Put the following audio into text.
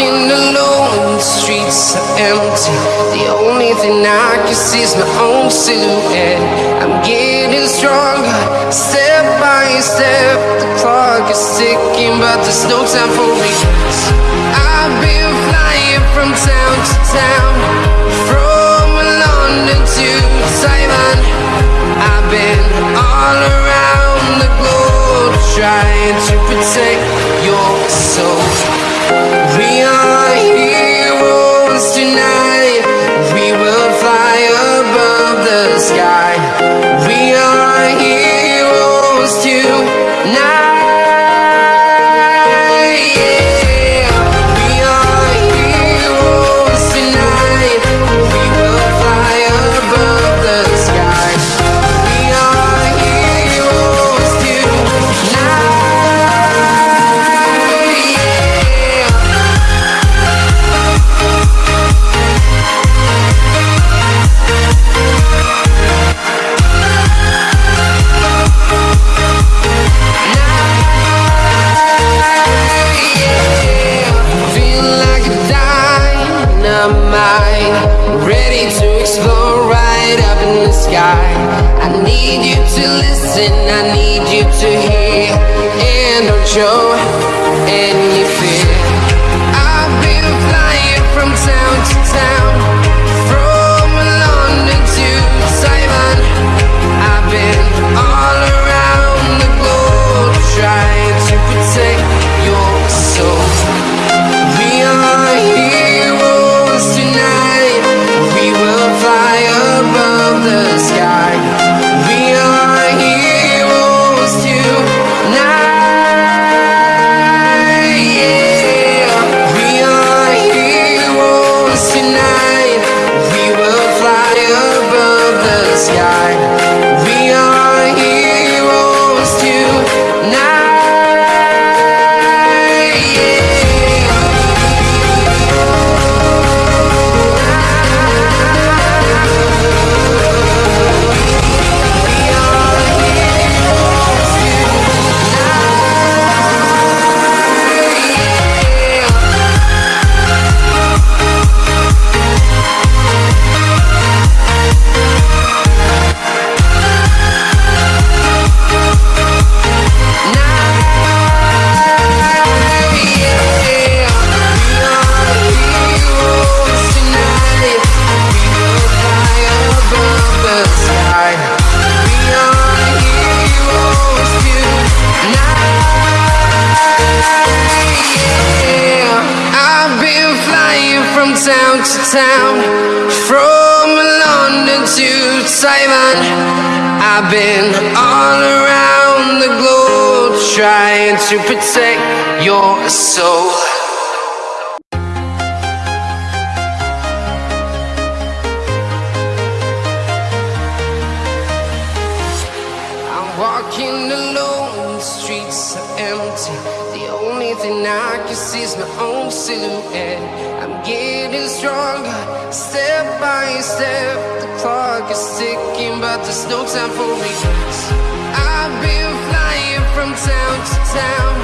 Walking alone, the streets are empty. The only thing I can see is my own silhouette. I'm getting stronger, step by step. The clock is ticking, but there's no time for me. I've been flying from town to town, from London to Taiwan. I've been all around the globe trying to protect your soul. Sky. I need you to listen, I need you to hear, and don't show any fear. Sky. Town to town, from London to Taiwan. I've been all around the globe trying to protect your soul. I'm walking alone, the streets are empty. The only I can see is my own silhouette. I'm getting stronger, step by step. The clock is ticking, but there's no time for regrets. I've been flying from town to town,